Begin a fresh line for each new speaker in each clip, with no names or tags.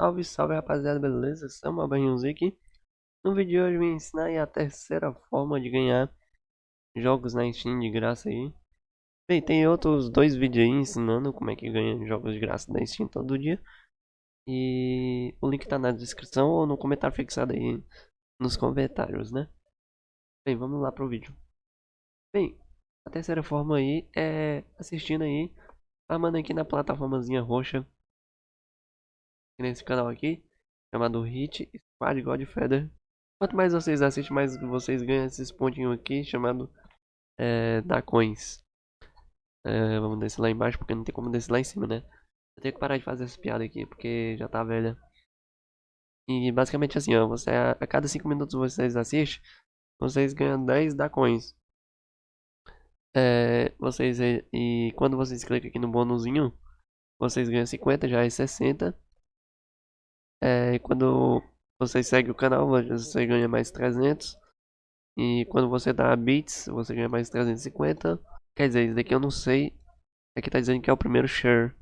Salve, salve rapaziada, beleza? Samuel Barrinhozinho aqui. No vídeo de hoje eu vim ensinar aí a terceira forma de ganhar jogos na Steam de graça aí. Bem, tem outros dois vídeos aí ensinando como é que ganha jogos de graça na Steam todo dia. E o link tá na descrição ou no comentário fixado aí nos comentários, né? Bem, vamos lá pro vídeo. Bem, a terceira forma aí é assistindo aí, armando aqui na plataformazinha roxa nesse canal aqui, chamado Hit Squad Godfeather. Quanto mais vocês assistem, mais vocês ganham esses pontinhos aqui, chamado é, da coins. É, vamos descer lá embaixo, porque não tem como descer lá em cima, né? Eu tenho que parar de fazer essa piada aqui, porque já tá velha. E basicamente assim, ó, você, a, cada 5 minutos vocês assistem, vocês ganham 10 da coins. É, vocês, e quando vocês clicam aqui no bônusinho, vocês ganham 50, já é 60. É, quando você segue o canal, você ganha mais 300. E quando você dá bits, você ganha mais 350. Quer dizer, isso daqui eu não sei. Aqui tá dizendo que é o primeiro share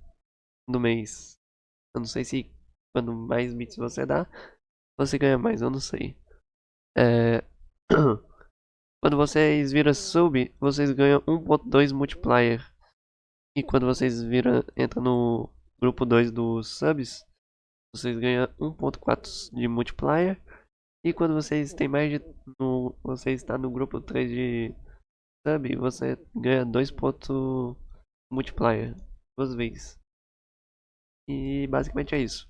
do mês. Eu não sei se quando mais bits você dá, você ganha mais, eu não sei. É... quando vocês viram sub, vocês ganham 1.2 multiplier. E quando vocês viram, entra no grupo 2 dos subs, vocês ganham 1.4 de multiplier. E quando vocês têm mais de. No, você está no grupo 3 de sub, você ganha 2 pontos multiplier. Duas vezes. E basicamente é isso.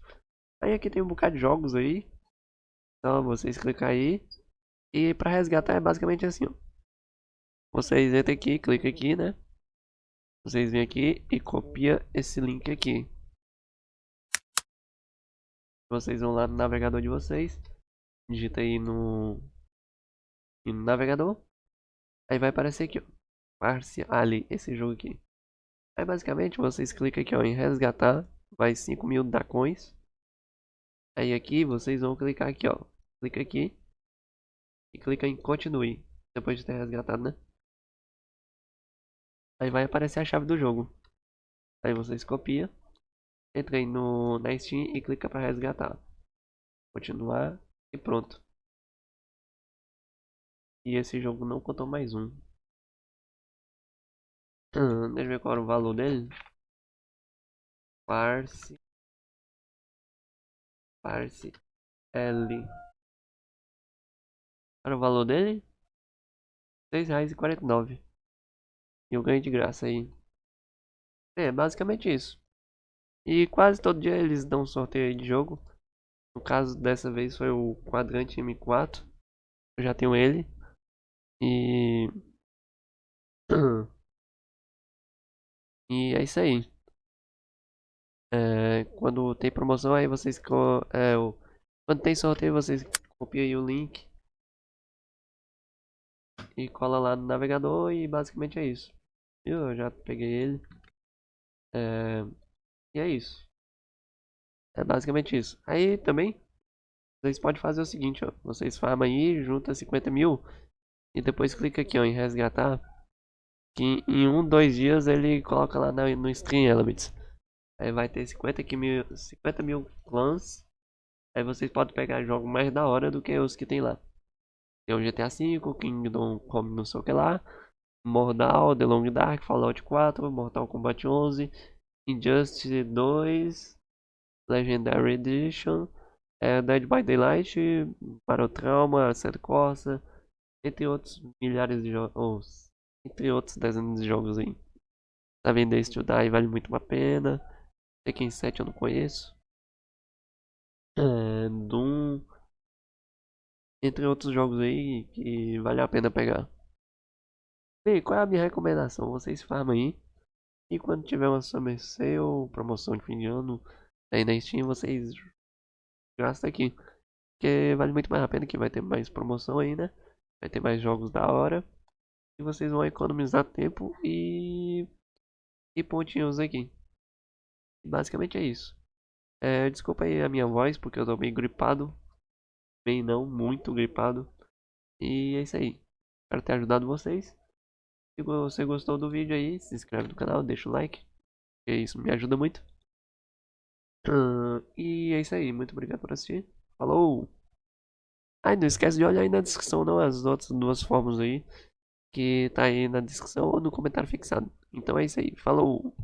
Aí aqui tem um bocado de jogos aí. Então vocês clicam aí. E para resgatar é basicamente assim, ó. Vocês entram aqui, clica aqui, né? Vocês vêm aqui e copia esse link aqui. Vocês vão lá no navegador de vocês. Digita aí no, no navegador. Aí vai aparecer aqui, ó. Ali, esse jogo aqui. Aí basicamente vocês clicam aqui ó, em resgatar. Vai 5 mil da coins. Aí aqui vocês vão clicar aqui ó. Clica aqui. E clica em continue. Depois de ter resgatado, né? Aí vai aparecer a chave do jogo. Aí vocês copiam entra aí no, na Steam e clica para resgatar. Continuar e pronto. E esse jogo não contou mais um. Hum, deixa eu ver qual era o valor dele. Parse. Parse. L. Era o valor dele? R$ 6,49. E eu ganhei de graça aí. É, basicamente isso. E quase todo dia eles dão um sorteio de jogo. No caso dessa vez foi o Quadrante M4. Eu já tenho ele. E. E é isso aí. É, quando tem promoção aí vocês. É, quando tem sorteio vocês copiam aí o link. E cola lá no navegador e basicamente é isso. Eu já peguei ele. É, e é isso. É basicamente isso. Aí também, vocês podem fazer o seguinte, ó. Vocês farmam aí, junta 50 mil. E depois clica aqui, ó, em resgatar. Que em um, dois dias ele coloca lá no Stream Elements. Aí vai ter 50 mil, 50 mil clãs. Aí vocês podem pegar jogos mais da hora do que os que tem lá. Tem o GTA V, Kingdom Come não sei o que lá. Mordal, The Long Dark, Fallout 4, Mortal Kombat 11, Injustice 2, Legendary Edition, é, Dead by Daylight, para o Trauma, Sete Corsa, entre outros milhares de jogos, entre outros dezenas de jogos aí. Tá vendo to Die vale muito a pena. Tekken 7 eu não conheço. É, Doom, entre outros jogos aí que vale a pena pegar. Bem, qual é a minha recomendação? Vocês farmam aí. E quando tiver uma Summer Sale promoção de fim de ano aí na Steam, vocês gastam aqui. Porque vale muito mais a pena que vai ter mais promoção aí, né? Vai ter mais jogos da hora. E vocês vão economizar tempo e, e pontinhos aqui. Basicamente é isso. É, desculpa aí a minha voz, porque eu tô bem gripado. Bem não, muito gripado. E é isso aí. Espero ter ajudado vocês. Se você gostou do vídeo aí, se inscreve no canal, deixa o like. Que isso me ajuda muito. Ah, e é isso aí, muito obrigado por assistir. Falou! Ai, não esquece de olhar aí na descrição não as outras duas formas aí. Que tá aí na descrição ou no comentário fixado. Então é isso aí, falou!